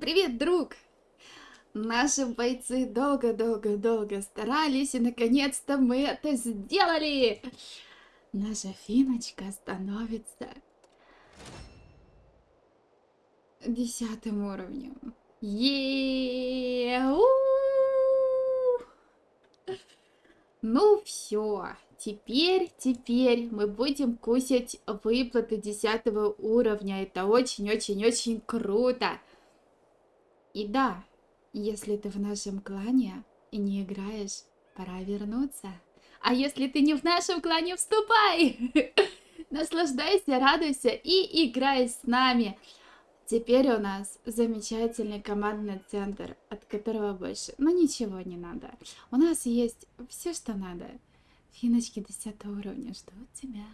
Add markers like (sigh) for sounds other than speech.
Привет, друг! Наши бойцы долго-долго-долго старались, и наконец-то мы это сделали! Наша финочка становится десятым уровнем. е Ну все, теперь, теперь мы будем кусать выплаты десятого уровня. Это очень-очень-очень круто. И да, если ты в нашем клане и не играешь, пора вернуться. А если ты не в нашем клане, вступай! (laughs) Наслаждайся, радуйся и играй с нами. Теперь у нас замечательный командный центр, от которого больше, ну ничего не надо. У нас есть все, что надо. Финочки 10 уровня ждут тебя.